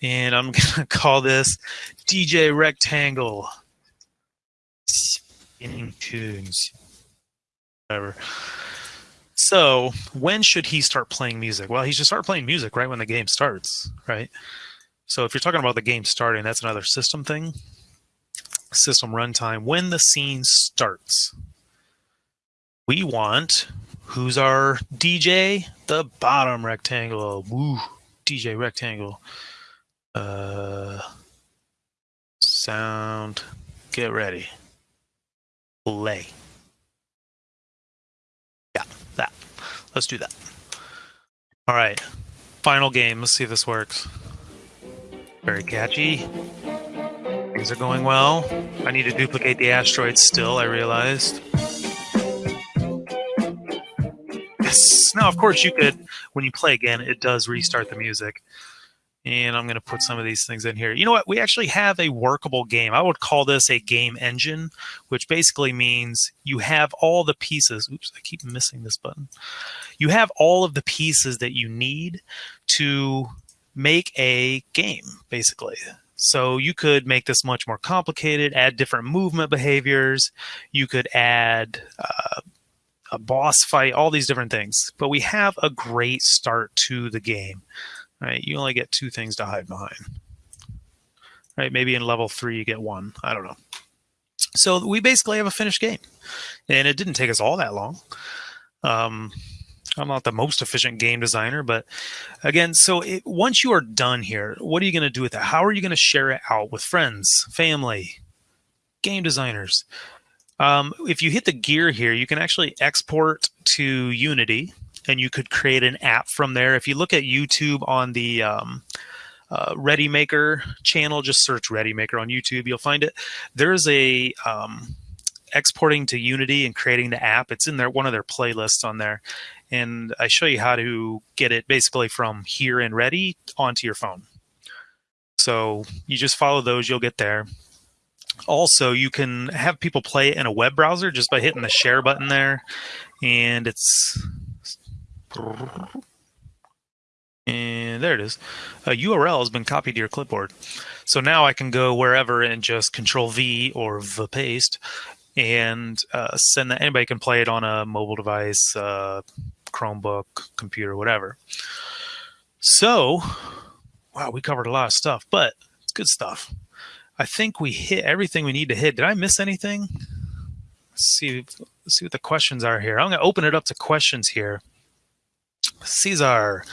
And I'm to call this DJ Rectangle. Tunes. Whatever. So, when should he start playing music? Well, he should start playing music right when the game starts, right? So, if you're talking about the game starting, that's another system thing. System runtime. When the scene starts, we want Who's our DJ? The bottom rectangle. Woo, DJ rectangle. Uh, sound. Get ready. Play. Yeah, that. Let's do that. All right. Final game. Let's see if this works. Very catchy. Things are going well. I need to duplicate the asteroids still, I realized. Yes. Now, of course, you could, when you play again, it does restart the music. And I'm going to put some of these things in here. You know what? We actually have a workable game. I would call this a game engine, which basically means you have all the pieces. Oops, I keep missing this button. You have all of the pieces that you need to make a game, basically. So you could make this much more complicated, add different movement behaviors. You could add uh, a boss fight, all these different things. But we have a great start to the game. Right? You only get two things to hide behind. Right? Maybe in level three you get one. I don't know. So we basically have a finished game, and it didn't take us all that long. Um, I'm not the most efficient game designer, but again, so it, once you are done here, what are you going to do with it? How are you going to share it out with friends, family, game designers? Um, if you hit the gear here, you can actually export to Unity and you could create an app from there. If you look at YouTube on the um, uh, ReadyMaker channel. Just search ReadyMaker on YouTube. You'll find it. There's a um, exporting to Unity and creating the app. It's in there, one of their playlists on there. And I show you how to get it basically from here and ready onto your phone. So you just follow those, you'll get there. Also, you can have people play it in a web browser just by hitting the share button there. And it's and there it is. A URL has been copied to your clipboard. So now I can go wherever and just control V or V paste and uh, send that. Anybody can play it on a mobile device, uh, Chromebook, computer, whatever. So, wow, we covered a lot of stuff, but it's good stuff. I think we hit everything we need to hit. Did I miss anything? Let's see, let's see what the questions are here. I'm going to open it up to questions here. Caesar,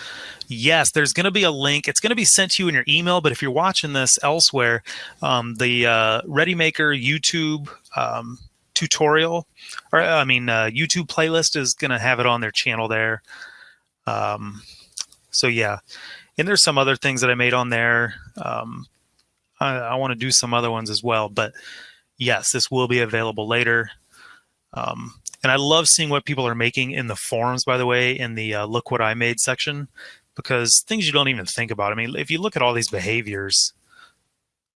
yes, there's going to be a link. It's going to be sent to you in your email, but if you're watching this elsewhere, um, the uh, ReadyMaker YouTube um, tutorial, or I mean, uh, YouTube playlist is going to have it on their channel there. Um, so yeah, and there's some other things that I made on there. Um, I, I want to do some other ones as well, but yes, this will be available later. Um, and I love seeing what people are making in the forums, by the way, in the uh, look what I made section, because things you don't even think about. I mean, if you look at all these behaviors,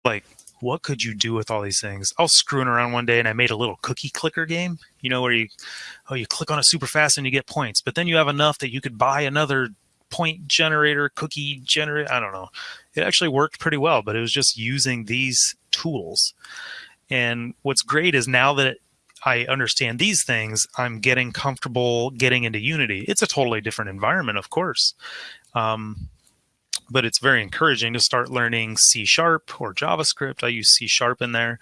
like what could you do with all these things? I was screwing around one day and I made a little cookie clicker game, you know, where you, oh, you click on it super fast and you get points, but then you have enough that you could buy another point generator, cookie generator. I don't know. It actually worked pretty well, but it was just using these tools. And what's great is now that I understand these things, I'm getting comfortable getting into Unity. It's a totally different environment, of course. Um, but it's very encouraging to start learning C sharp or JavaScript. I use C sharp in there.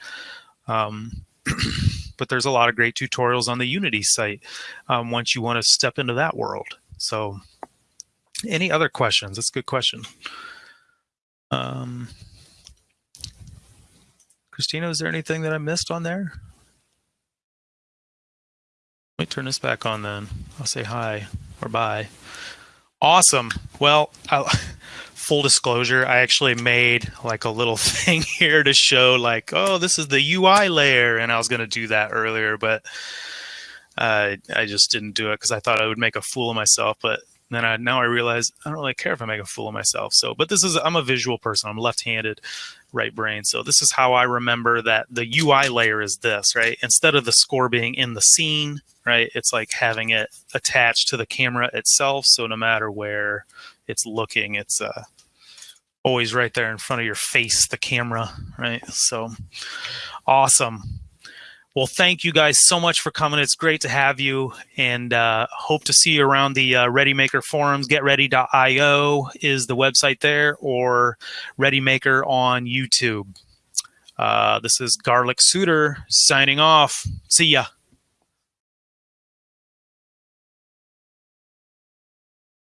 Um, but there's a lot of great tutorials on the Unity site um, once you want to step into that world. So any other questions? That's a good question. Um, Christina, is there anything that I missed on there? Let me turn this back on then. I'll say hi or bye. Awesome. Well, I, full disclosure, I actually made like a little thing here to show like, oh, this is the UI layer. And I was going to do that earlier, but uh, I just didn't do it because I thought I would make a fool of myself. But then I, now I realize I don't really care if I make a fool of myself. So, but this is, I'm a visual person. I'm left-handed right brain. So this is how I remember that the UI layer is this, right? Instead of the score being in the scene, right? It's like having it attached to the camera itself. So no matter where it's looking, it's uh, always right there in front of your face, the camera, right? So awesome. Well, thank you guys so much for coming. It's great to have you and uh, hope to see you around the uh, ReadyMaker forums. GetReady.io is the website there or ReadyMaker on YouTube. Uh, this is Garlic Suitor signing off. See ya.